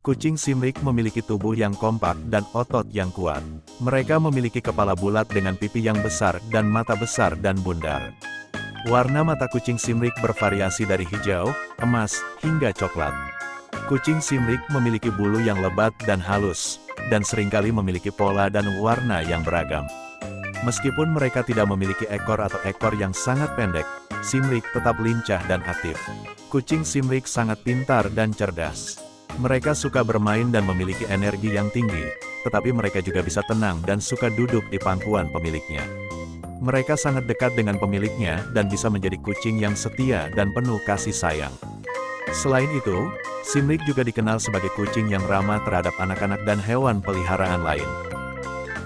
Kucing Simrik memiliki tubuh yang kompak dan otot yang kuat. Mereka memiliki kepala bulat dengan pipi yang besar dan mata besar dan bundar. Warna mata kucing Simrik bervariasi dari hijau, emas, hingga coklat. Kucing Simrik memiliki bulu yang lebat dan halus, dan sering kali memiliki pola dan warna yang beragam. Meskipun mereka tidak memiliki ekor atau ekor yang sangat pendek, Simrik tetap lincah dan aktif. Kucing Simrik sangat pintar dan cerdas. Mereka suka bermain dan memiliki energi yang tinggi, tetapi mereka juga bisa tenang dan suka duduk di pangkuan pemiliknya. Mereka sangat dekat dengan pemiliknya dan bisa menjadi kucing yang setia dan penuh kasih sayang. Selain itu, Simlik juga dikenal sebagai kucing yang ramah terhadap anak-anak dan hewan peliharaan lain.